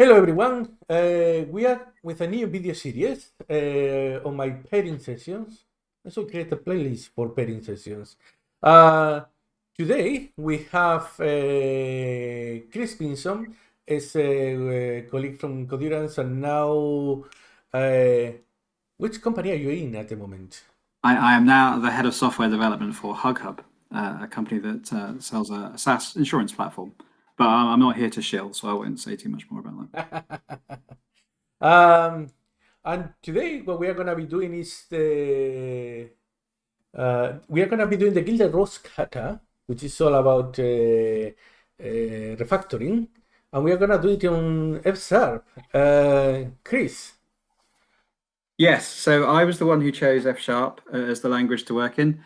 Hello everyone, uh, we are with a new video series uh, on my pairing sessions. I should create a playlist for pairing sessions. Uh, today we have uh, Chris Pinson as a, uh, colleague from Codurance and now, uh, which company are you in at the moment? I, I am now the head of software development for HugHub, a company that sells a, a SaaS insurance platform. But I'm not here to shill, so I won't say too much more about that. um, and today, what we are going to be doing is the uh, we are going to be doing the Gilded Rose kata, which is all about uh, uh, refactoring, and we are going to do it on F Sharp. Uh, Chris. Yes, so I was the one who chose F Sharp uh, as the language to work in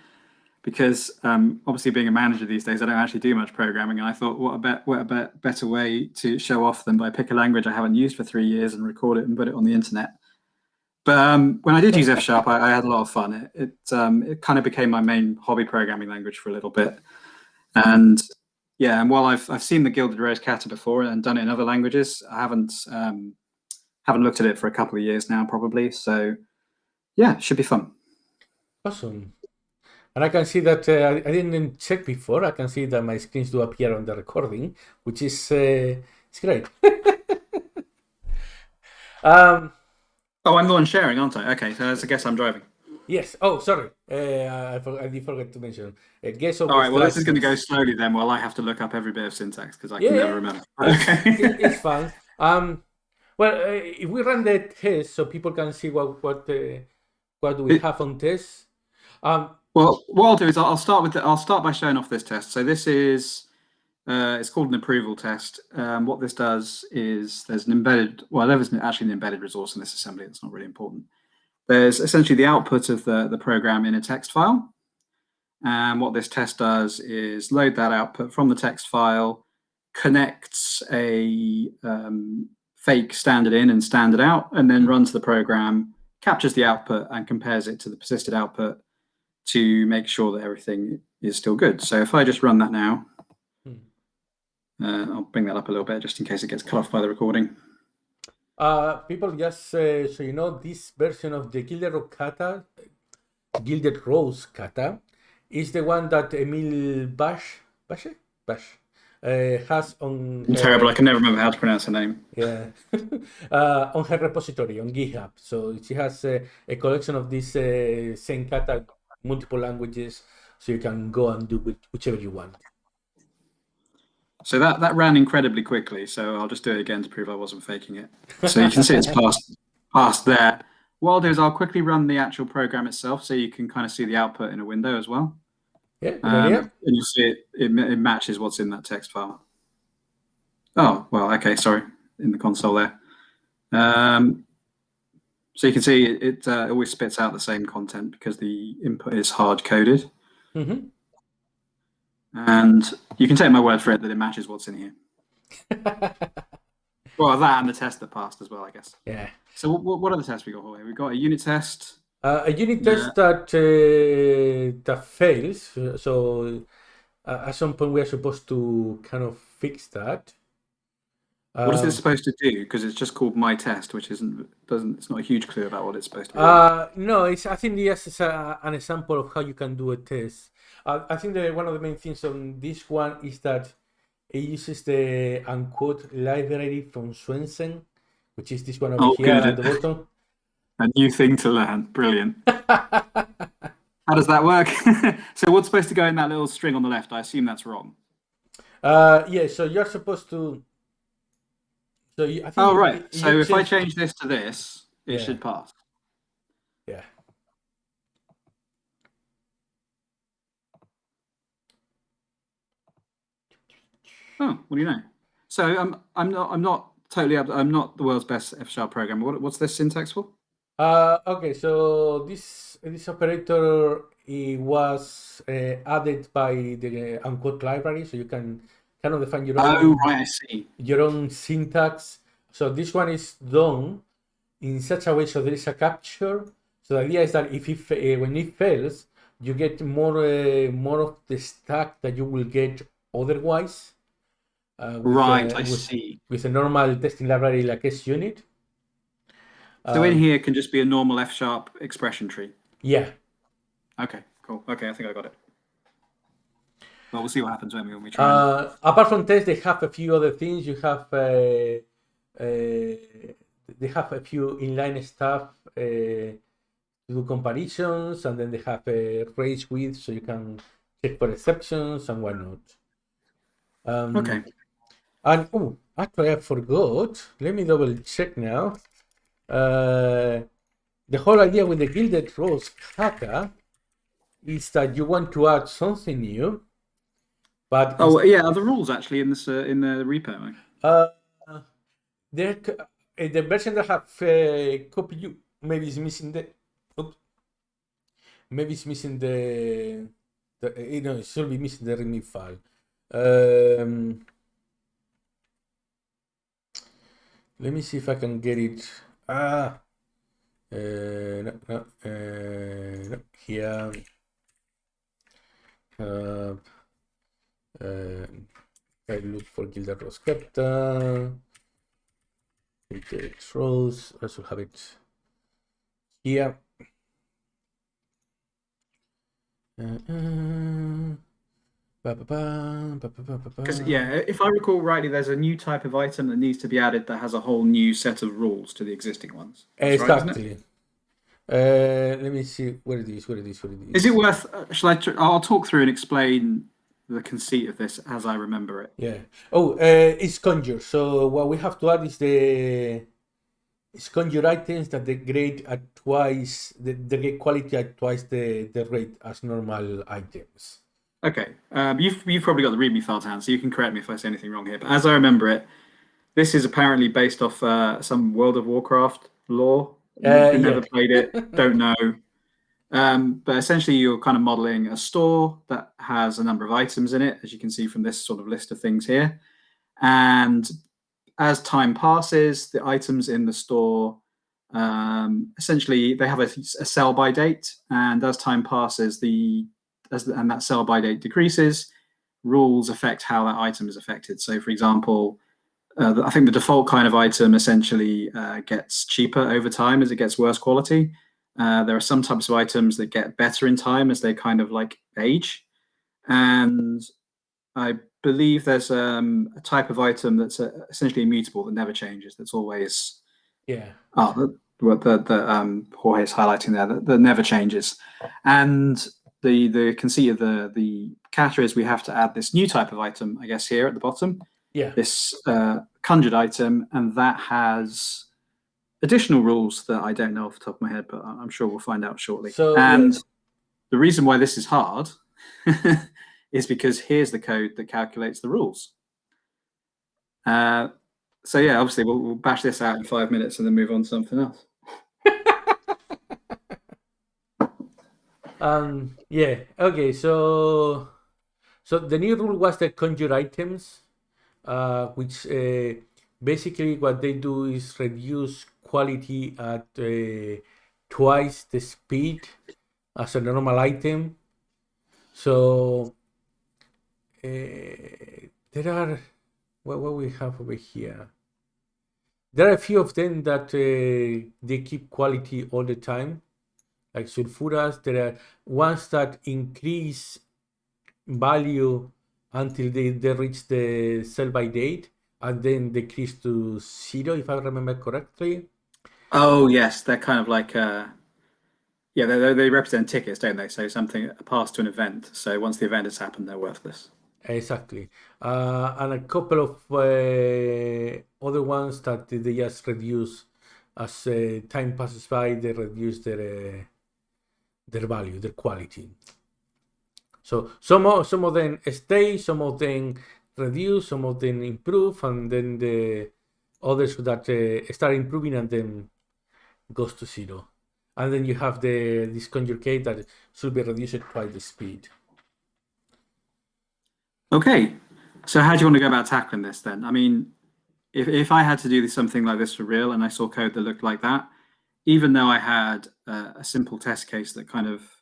because um, obviously being a manager these days, I don't actually do much programming. And I thought, what a, be what a be better way to show off than by pick a language I haven't used for three years and record it and put it on the internet. But um, when I did use F Sharp, I, I, had a lot of fun. It it, um, it, kind of became my main hobby programming language for a little bit. And yeah, and while I've I've seen the Gilded Rose Kata before and done it in other languages, I haven't um, haven't looked at it for a couple of years now, probably. So yeah, should be fun. Awesome. And I can see that uh, I didn't check before. I can see that my screens do appear on the recording, which is uh, it's great. um, oh, I'm the one sharing, aren't I? Okay, so I guess I'm driving. Yes. Oh, sorry. Uh, I, for, I did forget to mention. Uh, guess All right. Well, this is going to go slowly then, while I have to look up every bit of syntax because I yeah, can never remember. Okay. it's fine. Um, well, uh, if we run the test so people can see what what uh, what do we it, have on test. Um, well, what I'll do is I'll start with the, I'll start by showing off this test. So this is uh, it's called an approval test. Um, what this does is there's an embedded well there isn't actually an embedded resource in this assembly. It's not really important. There's essentially the output of the the program in a text file. And what this test does is load that output from the text file, connects a um, fake standard in and standard out, and then runs the program, captures the output and compares it to the persisted output to make sure that everything is still good. So if I just run that now, hmm. uh, I'll bring that up a little bit just in case it gets cut off by the recording. Uh, people just uh, so you know this version of the Gilded Rose kata, Gilded Rose kata, is the one that Emil Bash Bash Bash uh, has on. I'm terrible. I can never remember how to pronounce her name. Yeah, uh, on her repository on GitHub. So she has uh, a collection of this uh, same kata multiple languages, so you can go and do whichever you want. So that, that ran incredibly quickly, so I'll just do it again to prove I wasn't faking it. So you can see it's past, past there. What I'll do is I'll quickly run the actual program itself so you can kind of see the output in a window as well. Yeah, um, and you'll see it, it, it matches what's in that text file. Oh, well, okay, sorry, in the console there. Um, so you can see it, it uh, always spits out the same content because the input is hard coded. Mm -hmm. And you can take my word for it that it matches what's in here. well, that and the test that passed as well, I guess. Yeah. So what, what the tests we got here? We've got a unit test. Uh, a unit test that uh, that fails. So uh, at some point we are supposed to kind of fix that. What is it um, supposed to do? Because it's just called my test, which isn't doesn't it's not a huge clue about what it's supposed to do. Uh, no, it's I think yes, it's a, an example of how you can do a test. Uh, I think that one of the main things on this one is that it uses the unquote library from Swensen, which is this one over oh, here good. at the bottom. A new thing to learn. Brilliant. How does that work? so what's supposed to go in that little string on the left? I assume that's wrong. Uh, yeah, so you're supposed to so you, I think oh, right. You, so if I change this to this, it yeah. should pass. Yeah. Oh, what do you know? So I'm I'm not I'm not totally I'm not the world's best F sharp programmer. What, what's this syntax for? Uh, okay, so this this operator it was uh, added by the unquote library, so you can kind of define your own, oh, right, I see. your own syntax. So this one is done in such a way so there is a capture. So the idea is that if it, uh, when it fails, you get more uh, more of the stack that you will get otherwise. Uh, Right, uh, I with, see. with a normal testing library like SUnit. So in Um, here can just be a normal F sharp expression tree. Yeah, Okay, cool. Okay, I think I got it. Well, we'll see what happens when we when we try. and- Uh, apart from tests, they have a few other things. You have uh, uh, they have a few inline stuff uh, to do comparisons, and then they have a range width, so you can check for exceptions and whatnot. Um, okay. And oh, actually, I forgot. Let me double check now. Uh, the whole idea with the Gilded Rose kata is that you want to add something new, but Oh yeah, are the rules actually in this uh, in the repo? Uh, there, uh, the version that have uh, copy you maybe it's missing the. Oops, maybe it's missing the. the uh, you know, it should be missing the README file. Um, let me see if I can get it. Ah, uh, no, no, uh, no, here. Uh, uh, I look for Gilded Rose Captain. Gilded Rose. I should have it here. Uh, uh, Because yeah, if I recall rightly, there's a new type of item that needs to be added that has a whole new set of rules to the existing ones. That's right. Exactly. Uh, let me see where it is. Where it is. Where it is. Is it worth? Uh, shall I? Tr- I'll talk through and explain the conceit of this as I remember it. Yeah. Oh, uh, it's conjure. So what we have to add is the it's conjure items that they grade at twice the, the quality at twice the, the rate as normal items. Okay, um, you've you've probably got the README file to hand, so you can correct me if I say anything wrong here. But as I remember it, this is apparently based off uh, some World of Warcraft lore. Uh, Who never yeah. played it, don't know. Um, but essentially, you're kind of modeling a store that has a number of items in it, as you can see from this sort of list of things here. And as time passes, the items in the store um, essentially they have a, a sell by date, and as time passes, the as the, and that sell by date decreases, rules affect how that item is affected. So, for example, uh, I think the default kind of item essentially uh, gets cheaper over time as it gets worse quality. Uh, there are some types of items that get better in time as they kind of like age, and I believe there's um, a type of item that's uh, essentially immutable that never changes. That's always Yeah. Oh, the, what the, the um, Jorge is highlighting there, that, that never changes. And the the conceit of the the kata is we have to add this new type of item, I guess, here at the bottom, Yeah. this uh, conjured item, and that has additional rules that I don't know off the top of my head, but I'm sure we'll find out shortly. So, and yeah. the reason why this is hard is because here's the code that calculates the rules. Uh, so yeah, obviously we'll, we'll bash this out in five minutes and then move on to something else. Um. Yeah. Okay. So, so the new rule was the conjure items, uh, which uh, basically what they do is reduce quality at uh, twice the speed as a normal item. So, uh, there are what what we have over here. There are a few of them that uh, they keep quality all the time like sulfuras. There are ones that increase value until they, they reach the sell by date and then decrease to zero, if I remember correctly. Oh yes, they're kind of like uh, yeah, they they- represent tickets, don't they? So something passed to an event. So once the event has happened, they're worthless. Exactly. Uh, and a couple of uh, other ones that they just reduce as uh, time passes by, they reduce their uh, their value, their quality. So some of, some of them stay, some of them reduce, some of them improve, and then the others that uh, start improving and then goes to zero. And then you have the this conjure case that should be reduced by the speed. Okay, so how do you want to go about tackling this then? I mean, if if I had to do something like this for real, and I saw code that looked like that, even though I had uh, a simple test case that kind of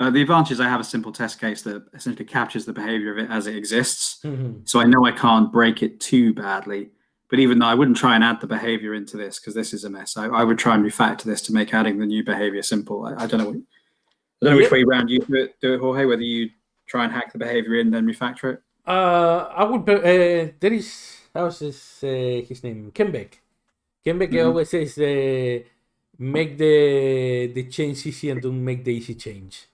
Uh, the advantage is I have a simple test case that essentially captures the behavior of it as it exists. Mhm. So I know I can't break it too badly. But even though I wouldn't try and add the behavior into this because this is a mess, I, I would try and refactor this to make adding the new behavior simple. I, I don't know. What, I don't know which way round you do it, do it, Jorge. Whether you try and hack the behavior in then refactor it. Uh, I would. Uh, there is. How's his uh, his name? Kent Beck. Kenbeck Mhm. always says uh, make the the change easy and don't make the easy change.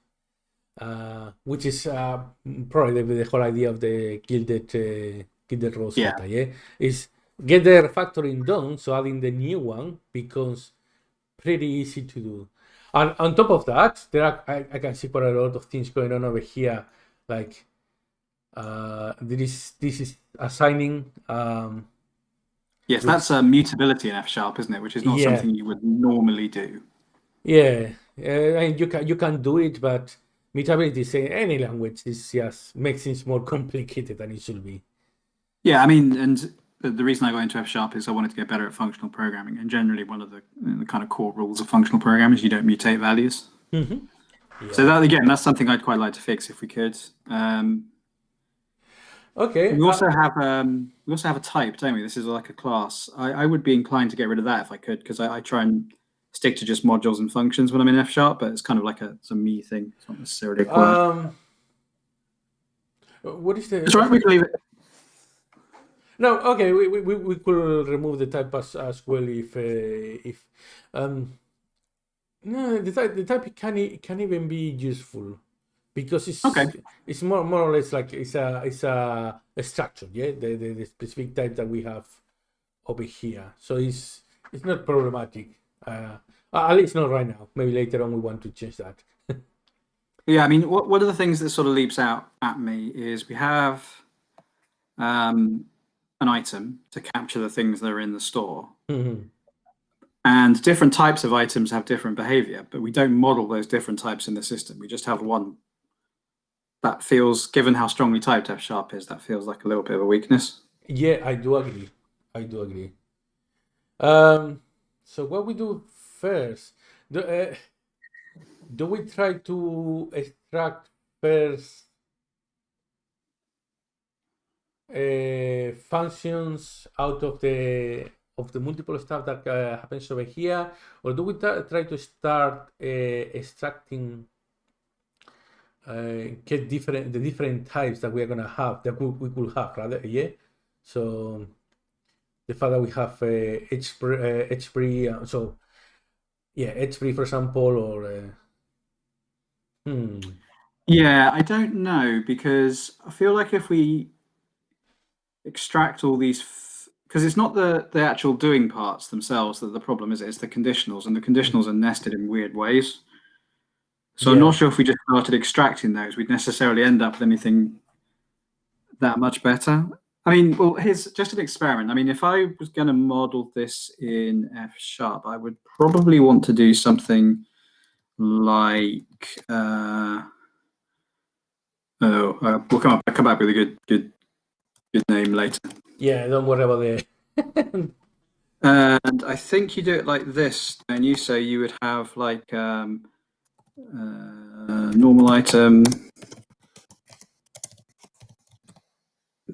Uh, which is uh, probably the, the whole idea of the gilded uh, gilded rose Yeah. yeah, is get the refactoring done, so adding the new one becomes pretty easy to do. And on top of that, there are I, I can see quite a lot of things going on over here, like uh, there is this is assigning um, Yes, that's a mutability in F sharp, isn't it? Which is not Yeah. something you would normally do. yeah, uh, and you can you can do it, but mutability in any language is just makes things more complicated than it should be. Yeah, I mean, and the, reason I got into F sharp is I wanted to get better at functional programming. And generally, one of the, the kind of core rules of functional programming is you don't mutate values. Mhm. So that again, that's something I'd quite like to fix if we could. Um, Okay. we uh, also have um, we also have a type, don't we? This is like a class. I, I would be inclined to get rid of that if I could, because I, I try and stick to just modules and functions when I'm in F sharp. But it's kind of like a it's a me thing. It's not necessarily a um, what is the? it's right. We can leave it. No, okay, we, we, we we could remove the type as, as well if uh, if um no the type the type can can even be useful because it's Okay. it's more more or less like it's a it's a, a structure yeah the, the the specific type that we have over here so it's it's not problematic uh at least not right now maybe later on we want to change that Yeah, I mean, what one of the things that sort of leaps out at me is we have um, an item to capture the things that are in the store, Mhm. and different types of items have different behavior, but we don't model those different types in the system. We just have one. That feels, given how strongly typed F sharp is, that feels like a little bit of a weakness. Yeah, I do agree. I do agree. Um, so what we do first? Do, uh, do we try to extract first uh, functions out of the of the multiple stuff that uh, happens over here, or do we try to start uh, extracting? Uh, get different the different types that we are gonna have that we, we could have rather yeah so the fact that we have uh, H uh, uh, so yeah, H free for example, or uh, hmm, Yeah, I don't know because I feel like if we extract all these, because it's not the the actual doing parts themselves that the problem is. It's the conditionals, and the conditionals are nested in weird ways. So I'm not sure if we just started extracting those, we'd necessarily end up with anything that much better. I mean, well, here's just an experiment. I mean, if I was going to model this in F sharp, I would probably want to do something like. Uh, Oh, uh, we'll come up. I'll come back with a good, good, good name later. yeah, don't worry about the And I think you do it like this, and you say you would have like um, uh, normal item.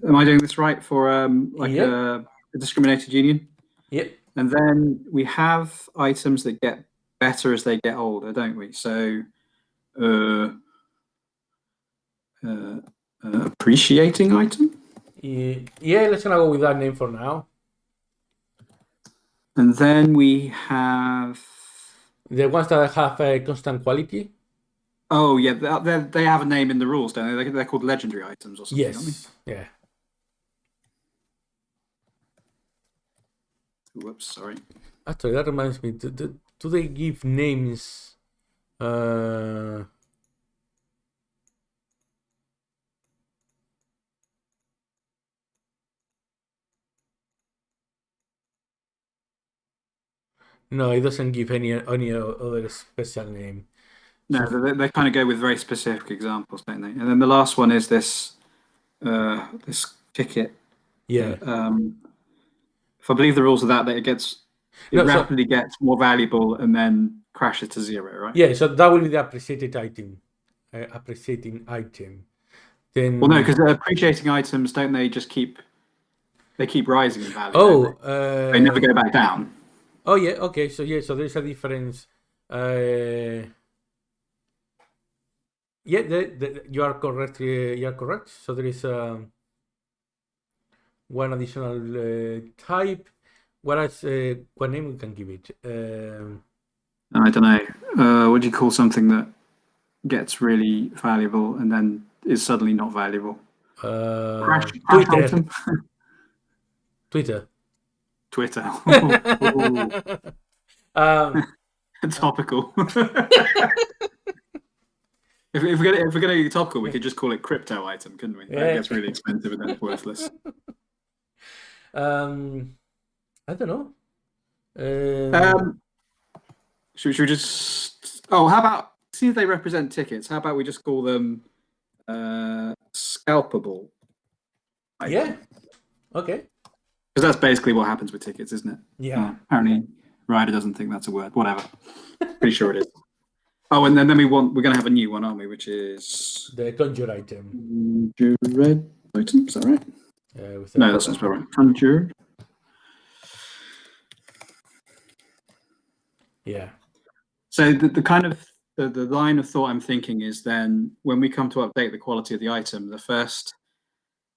Am I doing this right for um, like Yep. a, a discriminated union? yep, And then we have items that get better as they get older, don't we? So, uh, uh, uh, appreciating item. yeah, yeah, let's gonna go with that name for now. And then we have. The ones that have a constant quality, Oh yeah, they, they they have a name in the rules, don't they? They're, they're called legendary items or something. Yes, yeah. Whoops, sorry. Actually, that reminds me. Do, do, do they give names? Uh, no, it doesn't give any any other special name. No, they, they kind of go with very specific examples, don't they? And then the last one is this uh, this ticket. Yeah, Um, if I believe the rules of that, that it gets it No, so- rapidly gets more valuable and then crashes to zero, right? yeah. So that will be the appreciated item. uh, appreciating item, then Well, no, because appreciating items don't they just keep they keep rising in value? oh, don't uh, they? they never go back down. Oh yeah, okay. So yeah, so there's a difference. Uh, yeah, the, the, you are correct. Uh, you are correct. So there is um, one additional uh, type. Whereas, uh, what name we can give it? Um, I don't know. Uh, what do you call something that gets really valuable and then is suddenly not valuable? uh, Crash, crash Twitter. item? Twitter. Twitter. um, Topical. if, if we're gonna if we're gonna get topical, we could just call it crypto item, couldn't we? Yeah. That gets really expensive and then worthless. Um, I don't know. Um, Um, should, we- should we just? Oh, how about since they represent tickets? How about we just call them uh, scalpable? yeah. Okay. because that's basically what happens with tickets, isn't it? Yeah. Uh, apparently, Rider doesn't think that's a word. Whatever. Pretty sure it is. Oh, and then, then we want we're gonna have a new one, aren't we? Which is The conjure item. conjured item. Is that right? Uh, with No, that's not right. Conjured. Yeah. So the, the kind of the, the line of thought I'm thinking is then when we come to update the quality of the item, the first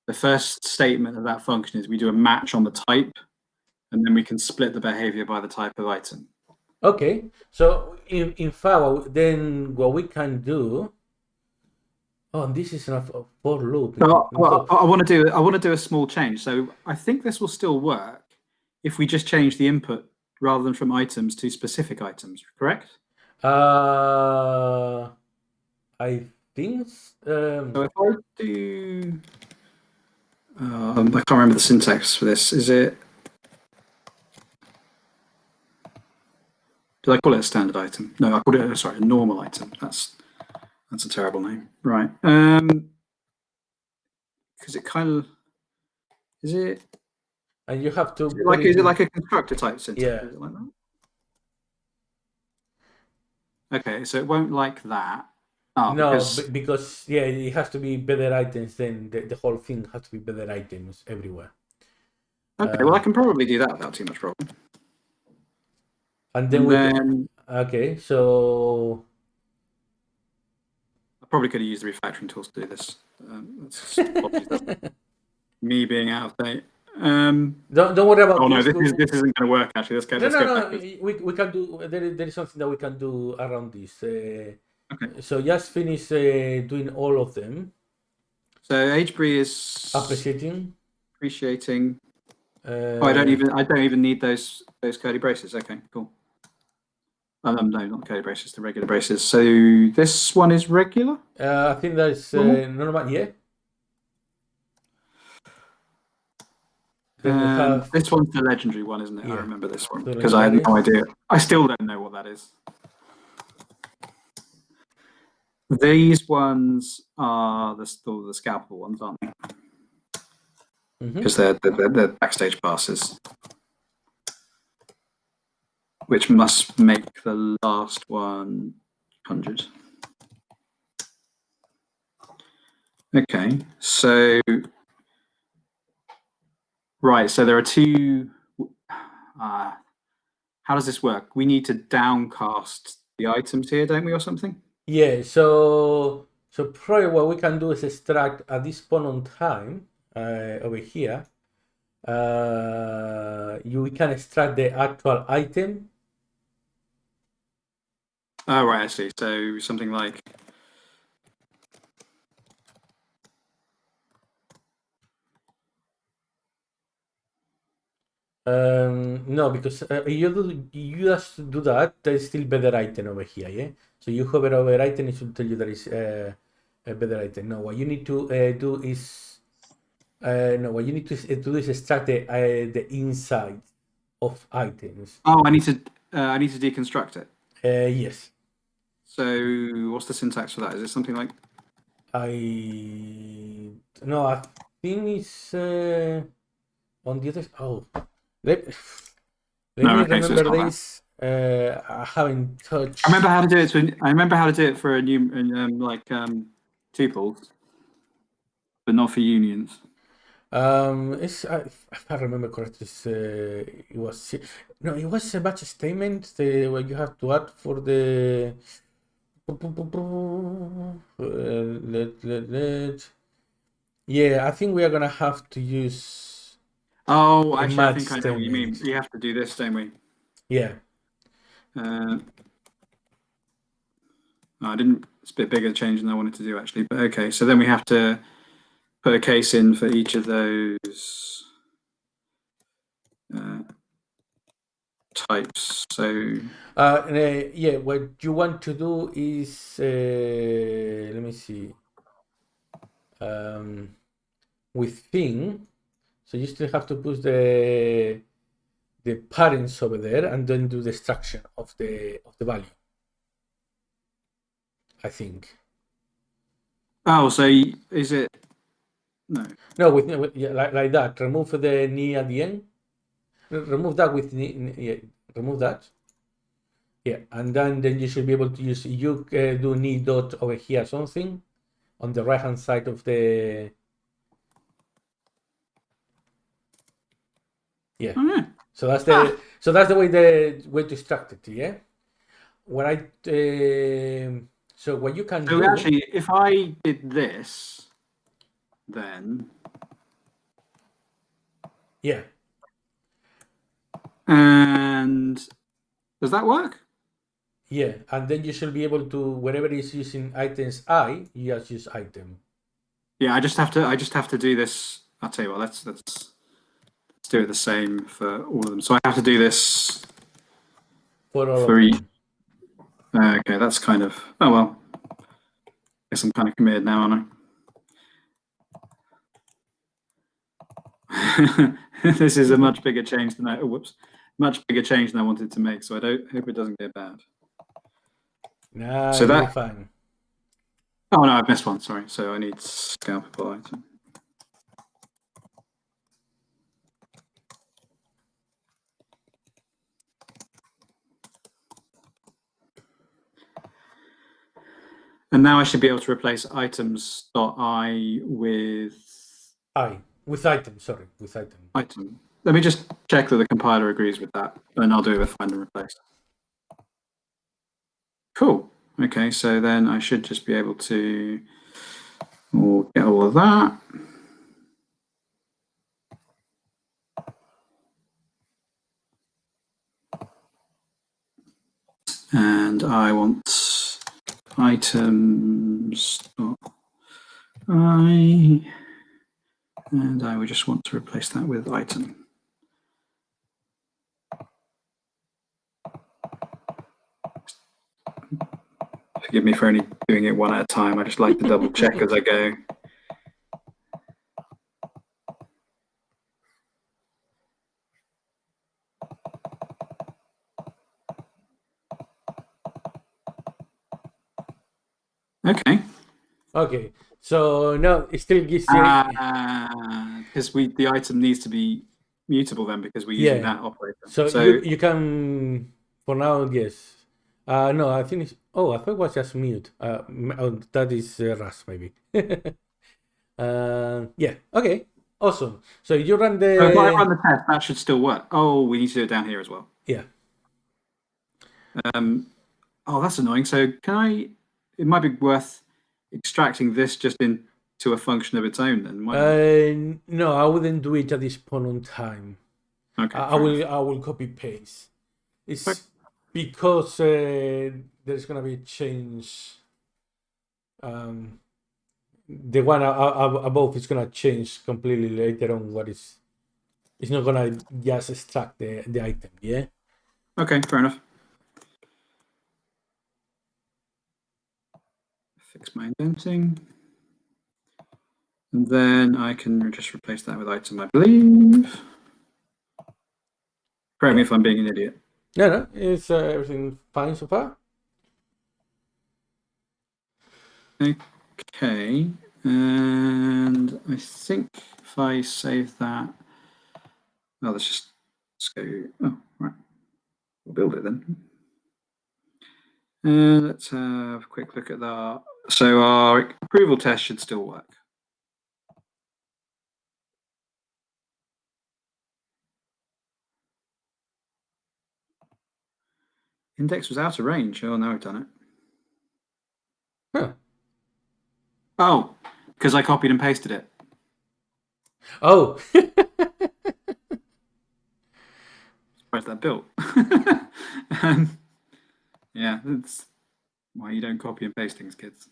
the first statement of that function is we do a match on the type, and then we can split the behavior by the type of item. Okay. So in in fact, then what we can do. Oh, and this is enough of for loop. So I, I want to do I want to do a small change. So I think this will still work if we just change the input rather than from items to specific items. Correct? Uh, I think. Um, So if I do, um, I can't remember the syntax for this. Is it? Did I call it a standard item? No, I called it. Sorry, a normal item. That's that's a terrible name. Right. Um, because it kind of is it and you have to. Is like is it like a constructor type syntax? Yeah. Is it like that? Okay, so it won't like that. Oh, No, because, because yeah, it has to be better items. Then the, the whole thing has to be better items everywhere. okay, well I can probably do that without too much problem. And then And we. then Okay, so probably could have used the refactoring tools to do this. Um, that's me being out of date. Um, don't don't worry about. oh no, this. is, this isn't going to work. Actually, let's go. No, Let's no, go no. backwards. We, we can do. There, is- there is something that we can do around this. Uh, Okay. So just finish uh, doing all of them. So Aged Brie is Appreciating. appreciating. Uh, Oh, I don't even. I don't even need those those curly braces. Okay, cool. Um, no, not curly braces. The regular braces. So this one is regular. Uh, I think there's uh, normal. Yeah. Then we Um, this one's the legendary one, isn't it? Yeah. I remember this one because I had no idea. I still don't know what that is. These ones are the still the scalpel ones, aren't they? Mhm. Because they're, they're they're backstage passes, which must make the last one one hundred. Okay, so right, so there are two. Uh, how does this work? We need to downcast the items here, don't we, or something? Yeah, so so probably what we can do is extract at this point on time uh, over here. Uh, you we can extract the actual item. Oh, right, I see. So something like Um, no, because uh, you do, you just do that. There's still better item over here. Yeah. So you hover over item, it should tell you there is uh, a better item. No, what you need to uh, do is uh, no, what you need to s- do is extract the uh, the inside of items. oh, I need to uh, I need to deconstruct it. Uh, yes. So what's the syntax for that? Is it something like I no, I think it's uh, on the other. Oh, let, let No, me okay, so remember that. this. Uh, I haven't touched. I remember how to do it. To, I remember how to do it for a new, um, like um, tuples, but not for unions. Um, it's I, if I remember correctly, uh, it was no, it was a match statement the, what you have to add for the. Uh, let, let, let. Yeah, I think we are gonna have to use. Oh, actually, I think I know what you mean. We have to do this, don't we? Yeah, Uh, no, I didn't. It's a bit bigger change than I wanted to do actually, but okay. So then we have to put a case in for each of those uh, types. So uh, uh, yeah. What you want to do is uh, let me see. Um, with thing, so you still have to put the the parens over there and then do the extraction of the of the value. I think. oh, so is it? No. No, with, with yeah, like, like that. Remove the knee at the end. Re- Remove that with Yeah, remove that. Yeah, and then then you should be able to use. You uh, do need dot over here something on the right hand side of the. Yeah. Yeah. So that's the so that's the way the way to extract it. Yeah. What I um so what you can So do. actually, if I did this, then Yeah. And does that work? Yeah, and then you should be able to wherever it's using items I, you just use item. Yeah, I just have to. I just have to do this. I'll tell you what. Let's let's let's do it the same for all of them. So I have to do this For all for each. Uh, okay, that's kind of. Oh well. Guess I'm kind of committed now, aren't I? this is a much bigger change than I. Oh, whoops. Much bigger change than I wanted to make. So I don't hope it doesn't get bad. No, So that- fine. Oh no, I've missed one. Sorry. So I need scalpable item. And now I should be able to replace items dot i with I with item, sorry, with item. item. Let me just check that the compiler agrees with that, and I'll do it with find and replace. Cool. Okay, so then I should just be able to get all of that. And I want items i and I would just want to replace that with item. Forgive me for only doing it one at a time. I just like to double check as I go. Okay. Okay, so no, it still gives you. Uh, because we the item needs to be mutable then because we're using Yeah. that operator. so so you, you can, for now, yes. Uh, no, I think it's. Oh, I thought it was just mute. Uh, oh, that is uh, Rust, maybe. uh, yeah, okay, awesome. So you run the. So if I run the test, that should still work. Oh, we need to do it down here as well. Yeah. Um, oh, that's annoying. So can I? It might be worth extracting this just into a function of its own. Then. Uh, no, I wouldn't do it at this point in time. okay. I, I will. I will copy paste. It's Okay. Because uh, there's gonna be a change. Um, the one above is gonna change completely later on. What is? It's not gonna just extract the the item. Yeah. Okay. Fair enough. Fix my indenting. And then I can just replace that with item, I believe. Correct me if I'm being an idiot. No, no, it's uh, everything fine so far. Okay, and I think if I save that, oh, let's just let's go. Oh, right. We'll build it then. Uh, let's have a quick look at that. So our approval test should still work. Index was out of range. Oh, now I've done it. Huh. Oh, because I copied and pasted it. Oh, Where's that built? um, yeah, that's why you don't copy and paste things, kids.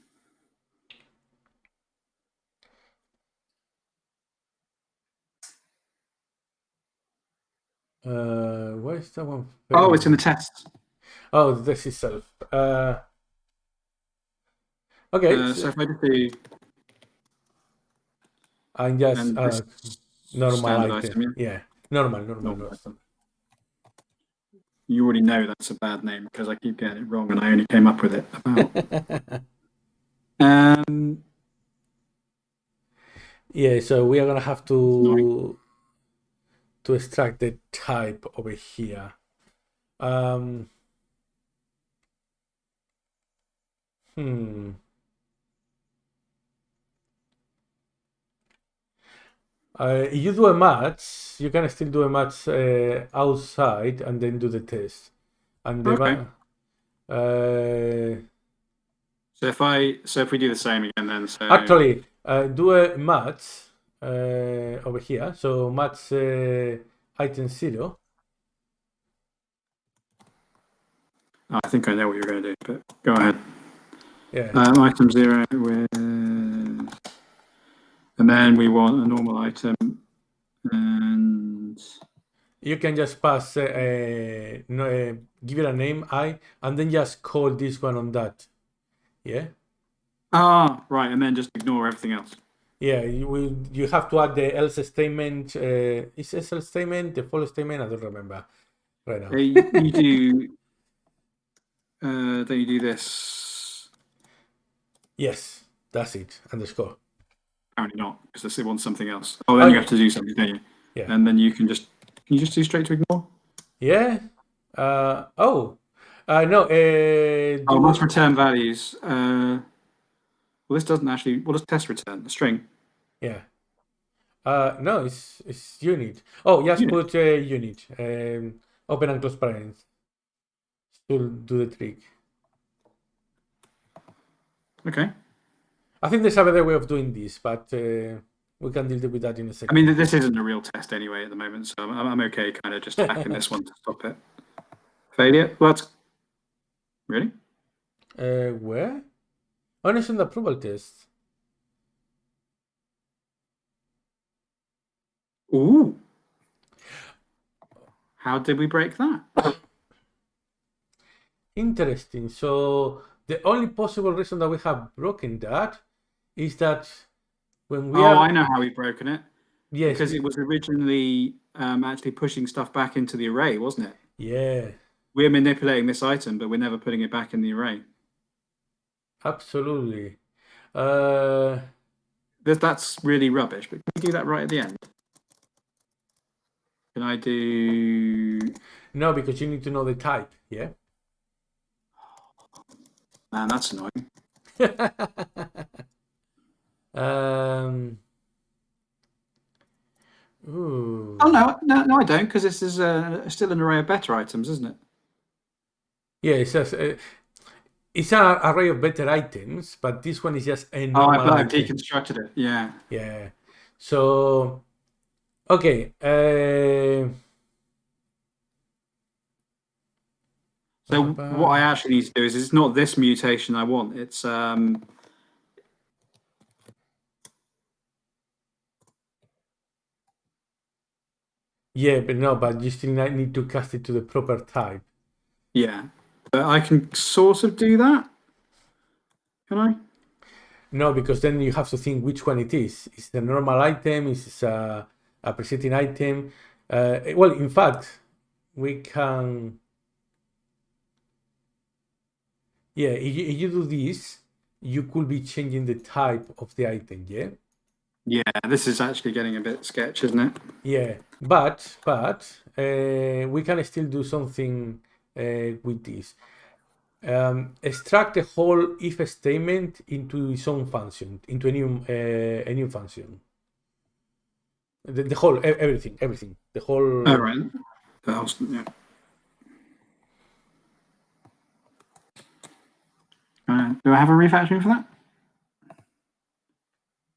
uh, where's that one? Oh, it's in the tests. Oh, this is self. Uh, okay, Uh, so if I and just and uh, normal item. item, yeah. normal, normal, Normal you already know that's a bad name because I keep getting it wrong and I only came up with it about. um, Yeah, so we are gonna have to to extract the type over here. Um, hmm. Uh, you do a match, you can still do a match uh, outside and then do the test. And the Okay. uh, so if I so if we do the same again, then so Actually, uh, do a match uh, over here. So match uh, item zero. I think I know what you're going to do, but go ahead. Yeah. Um, item zero with, and then we want a normal item, and you can just pass, uh, uh, no, uh, give it a name, I, and then just call this one on that. Yeah. ah, right, and then just ignore everything else. Yeah. You will. You have to add the else statement. Uh, is else statement the full statement? I don't remember right now. Uh, you, you do, uh, then you do this. Yes, that's it. Underscore. Apparently not, because they want something else. Oh, then Oh, you have to do something, don't you? Yeah. And then you can just, can you just do straight to ignore? Yeah. Uh. Oh. Uh. No. Uh. Oh, must return values. Uh, well, this doesn't actually. What does test return? A string. Yeah. Uh, no, it's it's unit. Oh, just Unit. put uh, unit. Um, open and close parens. To do the trick. Okay. I think there's a better way of doing this, but uh, we can deal with that in a second. I mean, this isn't a real test anyway at the moment, so I'm, I'm okay kind of just hacking this one to stop it. Failure? Well, that's... Really? Uh, where? Oh, no, it's in the approval test. Ooh. How did we break that? Interesting. So the only possible reason that we have broken that is that when we oh, are I know how we've broken it. yes, Because it was originally um, actually pushing stuff back into the array, wasn't it? yeah, We're manipulating this item, but we're never putting it back in the array. absolutely. Uh, That- That's really rubbish, but can we do that right at the end? Can I do... no, because you need to know the type. Yeah. Man, that's annoying. um. Ooh. Oh, no, no, no I don't, because this is uh, still an array of better items, isn't it? Yeah, it says uh, it's an array of better items, but this one is just a Oh, I've, I've deconstructed it. Yeah. Yeah. So, okay. Uh, So what I actually need to do is it's not this mutation I want. It's um yeah, but no, but you still need to cast it to the proper type. yeah. But I can sort of do that. Can I? No, because then you have to think which one it is. Is it a normal item? Is it a, a presetting item? Uh, well, in fact, we can. Yeah, if you, do this, you could be changing the type of the item. Yeah. Yeah, this is actually getting a bit sketch, isn't it? Yeah, but but uh, we can still do something uh, with this. Um, extract the whole if statement into its own function, into a new uh, a new function. The, the whole everything, everything, the whole. Oh, right. The whole, yeah. Uh, do I have a refactoring for that?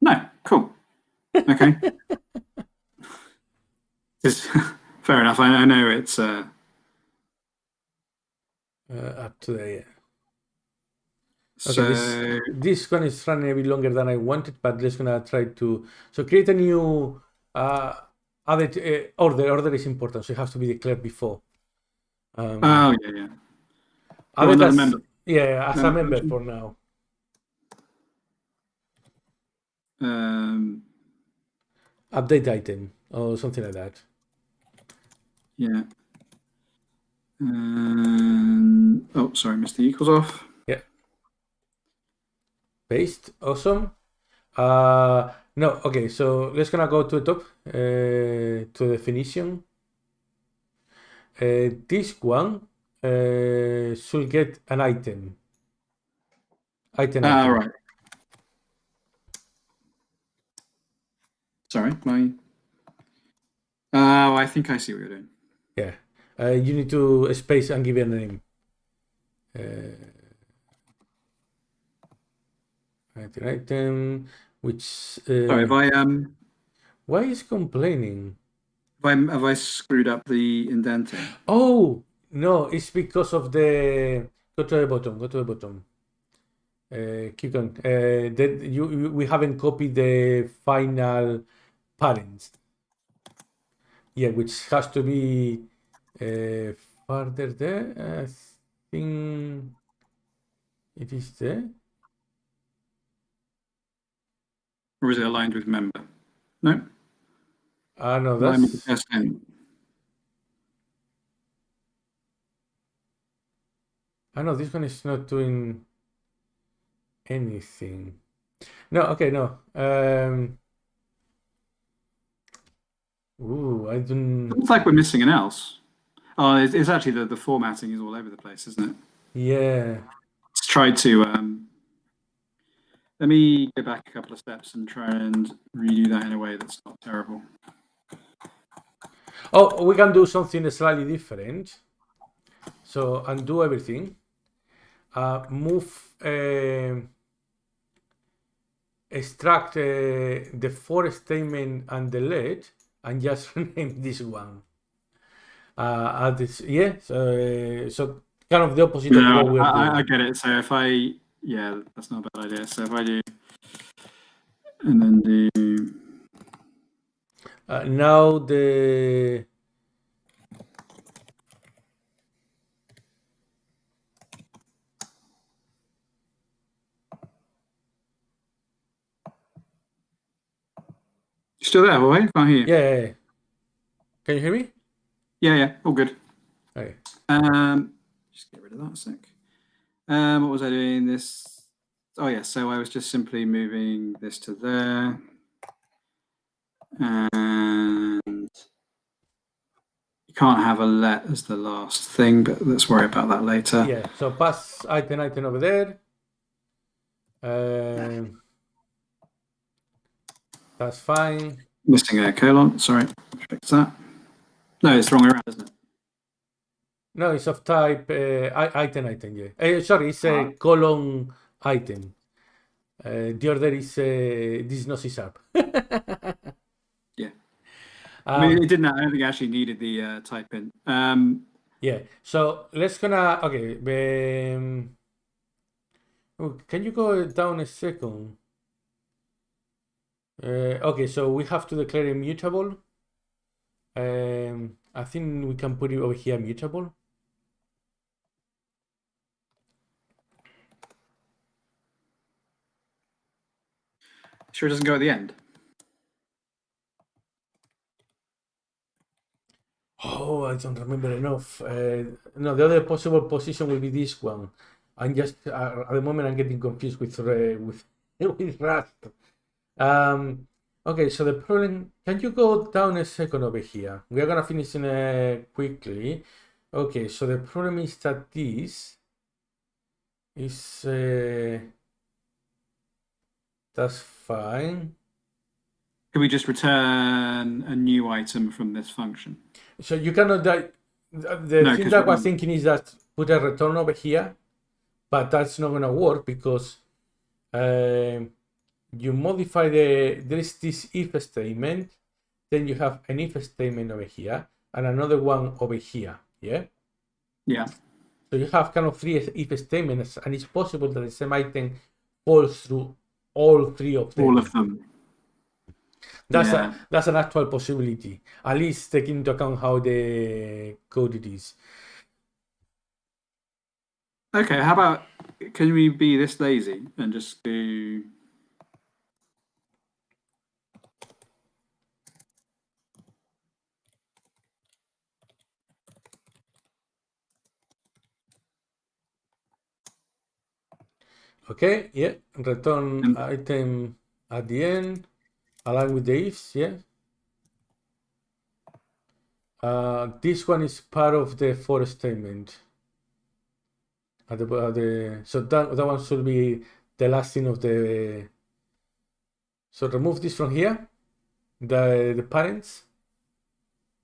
No. Cool. Okay. It's- fair enough. I, I know it's. Uh, uh, up to the yeah. so this, this one is running a bit longer than I wanted, but let's gonna try to so create a new uh, other uh, order. Order is important, so it has to be declared before. Um, Oh yeah, yeah. other well, another that's- member. Yeah, as a member for now. Um, Update item or something like that. yeah. Um, oh, sorry, missed the equals off. Yeah. Paste. Awesome. Uh, no, okay, so let's gonna go to the top uh, to the definition. Uh, this one uh, should get an item. Item. Ah, item. right. Sorry, my. Oh, I think I see what you're doing. Yeah. Uh, you need to space and give it a name. Uh, item, item, which. Uh, Sorry, have I um, why is complaining? have I, have I screwed up the indenting? Oh no, it's because of the. Go to the bottom. Go to the bottom. Uh, keep going. Uh, that you, you we haven't copied the final parens. Yeah, which has to be uh, further there. I think it is there. Or is it aligned with member? No, Ah no, aligned with the that's first name. I know this one is not doing anything. No, okay, no. Um. Ooh, I don't. It's like we're missing an else. Oh, it's, it's actually the, the formatting is all over the place, isn't it? Yeah. Let's try to. Um, let me go back a couple of steps and try and redo that in a way that's not terrible. Oh, we can do something slightly different. So undo everything. Uh, move. Uh, extract uh, the for statement and the delete, and just rename this one. Uh, this, yeah. So, so kind of the opposite of we're I, I- I get it. So if I, yeah, that's not a bad idea. So if I do, and then do, Uh, now the still there, Jorge? Can't hear you. yeah, yeah, yeah. Can you hear me? Yeah, yeah, all good. Okay. Um, just get rid of that a sec. Um, what was I doing? This. Oh yeah, so I was just simply moving this to there, and you can't have a let as the last thing, but let's worry about that later. Yeah. So pass item item over there. Um, that's fine. Missing a colon. Sorry, fix that. No, it's wrong around, isn't it? No, it's of type uh, item item. Yeah. Uh, sorry, it's a Ah. column item. Uh, the order is uh, this is not C sharp. Yeah. I Um, mean, it didn't. I don't think it actually needed the uh, type in. Um, Yeah. So let's gonna okay. Um, oh, can you go down a second? Uh, okay, so we have to declare immutable. Um, I think we can put it over here mutable. sure, it doesn't go at the end. Oh, I don't remember enough. Uh, no, the other possible position will be this one. I'm just uh, at the moment I'm getting confused with uh, with with Rust. Um, okay, so the problem. Can you go down a second over here? We are gonna finish in uh, quickly. Okay, so the problem is that this is uh, that's fine. Can we just return a new item from this function? So you cannot die. The the No, thing that I was thinking is that put a return over here, but that's not gonna work because um, you modify the there is this if statement, then you have an if statement over here and another one over here. Yeah. Yeah. So you have kind of three if statements, and it's possible that the same item falls through all three of them. All of them. That's Yeah. a, that's an actual possibility. At least taking into account how the code it is. Okay, how about can we be this lazy and just do Okay, yeah. Return item at the end, along with the ifs, yeah. Uh, this one is part of the for statement. At the, at the so that that one should be the last thing of the. So remove this from here, the the parens,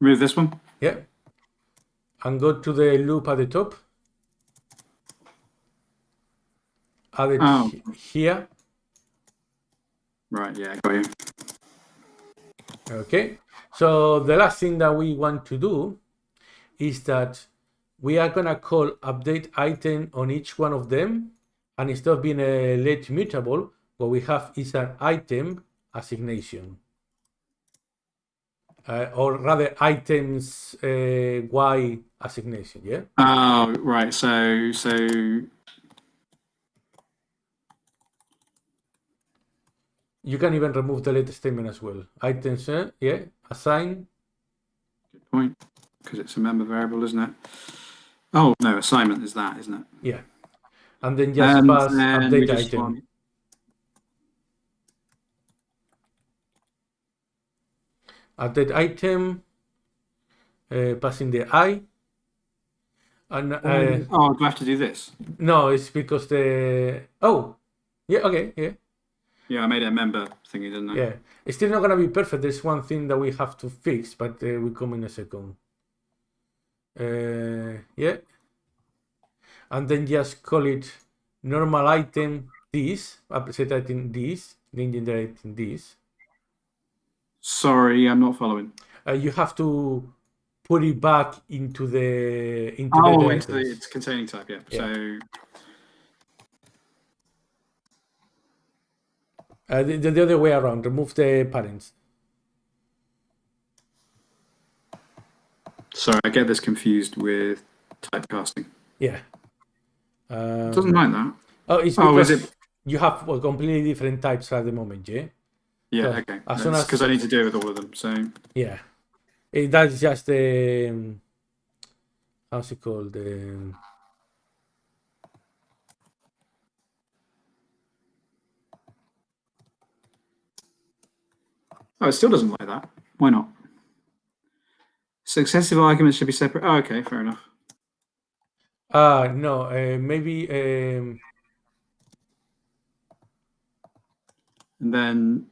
remove this one? yeah, and go to the loop at the top. Add it Oh. here. Right, yeah, got you. Okay, so the last thing that we want to do is that we are gonna call update item on each one of them, and instead of being a let mutable, what we have is an item assignation, uh, or rather items uh, y assignation. Yeah. Oh, right. So so You can even remove the let statement as well. Items, uh, yeah, assign. good point. Because it's a member variable, isn't it? Oh no, assignment is that, isn't it? Yeah. And then just And pass then update item. want- update item, uh, passing the i. And uh, Um, oh, do I have to do this? no, it's because the oh, yeah, okay, yeah, Yeah, I made it a member thingy, didn't I? yeah. It's still not gonna be perfect. There's one thing that we have to fix, but uh, we come in a second. Uh, yeah, and then just call it normal item this, update item this, legendary item this. Sorry, I'm not following. Uh, you have to put it back into the into Oh, the into the it's containing type, yeah. Yeah. So Uh, the, the other way around, remove the parens. sorry, I get this confused with typecasting. Yeah. Um, doesn't like that. oh, it's Oh, because is it? you have well, completely different types at the moment, yeah? Yeah, so okay. as soon as- Because I need to deal with all of them. So Yeah. Eh, that's just the. Um, how's it called? Um, Oh, it still doesn't like that. Why not? Successive arguments should be separate. Oh, okay, fair enough. ah, no, uh, maybe. Um, And then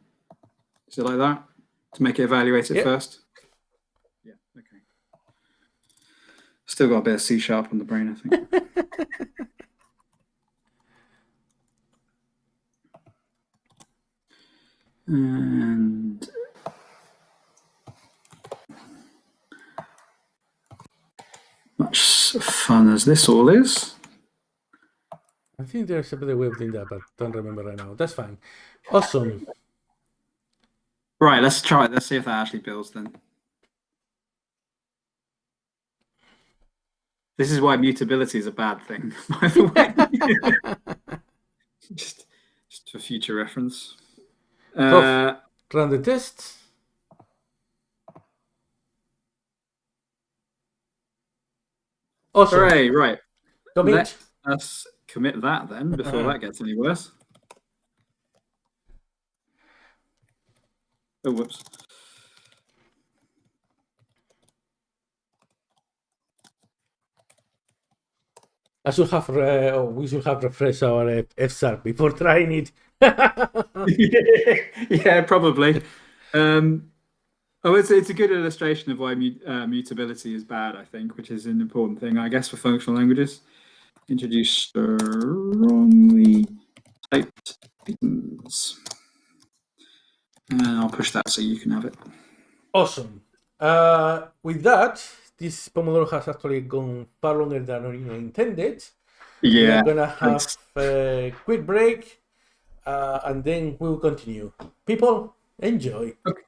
is it like that to make it evaluate it Yeah. first? Yeah. Okay. Still got a bit of C sharp on the brain, I think. and much fun as this all is. I think there's a better way of doing that, but don't remember right now. That's fine. Awesome. Right, let's try it. Let's see if that actually builds then. This is why mutability is a bad thing, by the way. just, just for future reference. Uh, Run the test. Awesome. hooray, right. Commit. Let us commit that then before Uh-huh. that gets any worse. Oh, whoops. I should have, uh, oh, we should have refreshed our uh, FSAR before trying it. yeah, probably. Um, oh, it's it's a good illustration of why mut- uh, mutability is bad. I think, which is an important thing, I guess, for functional languages. Introduce strongly typed things, and I'll push that so you can have it. Awesome. Uh, with that, this Pomodoro has actually gone far longer than originally intended. Yeah. We're gonna have thanks. a quick break, uh, and then we'll continue. People, enjoy. Okay.